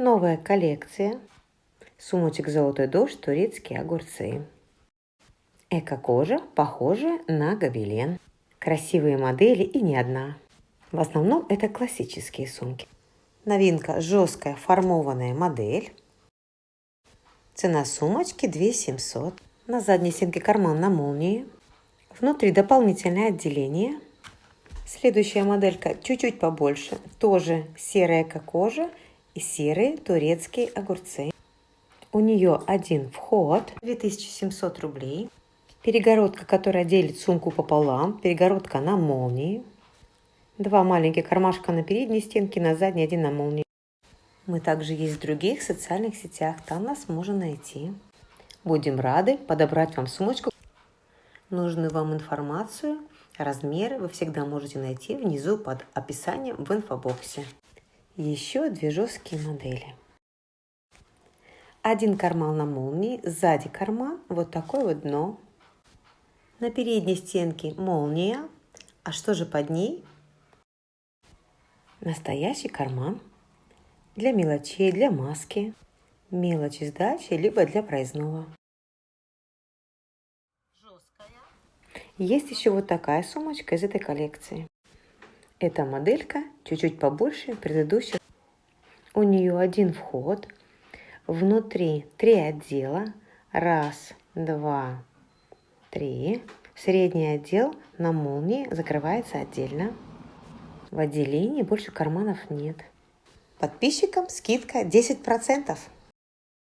Новая коллекция. Сумочек «Золотой дождь», турецкие огурцы. Эко-кожа, похожая на гобелен. Красивые модели и не одна. В основном это классические сумки. Новинка – жесткая формованная модель. Цена сумочки 2 700. На задней стенке карман на молнии. Внутри дополнительное отделение. Следующая моделька чуть-чуть побольше. Тоже серая кожа и серые турецкие огурцы. У нее один вход, 2700 рублей. Перегородка, которая делит сумку пополам. Перегородка на молнии. Два маленьких кармашка на передней стенке, на задней один на молнии. Мы также есть в других социальных сетях, там нас можно найти. Будем рады подобрать вам сумочку. Нужную вам информацию, размеры вы всегда можете найти внизу под описанием в инфобоксе. Еще две жесткие модели. Один карман на молнии, сзади карман, вот такое вот дно. На передней стенке молния, а что же под ней? Настоящий карман для мелочей, для маски, мелочи сдачи, либо для проездного. Есть еще вот такая сумочка из этой коллекции. Эта моделька чуть-чуть побольше предыдущих. У нее один вход. Внутри три отдела. Раз, два, три. Средний отдел на молнии закрывается отдельно. В отделении больше карманов нет. Подписчикам скидка 10%.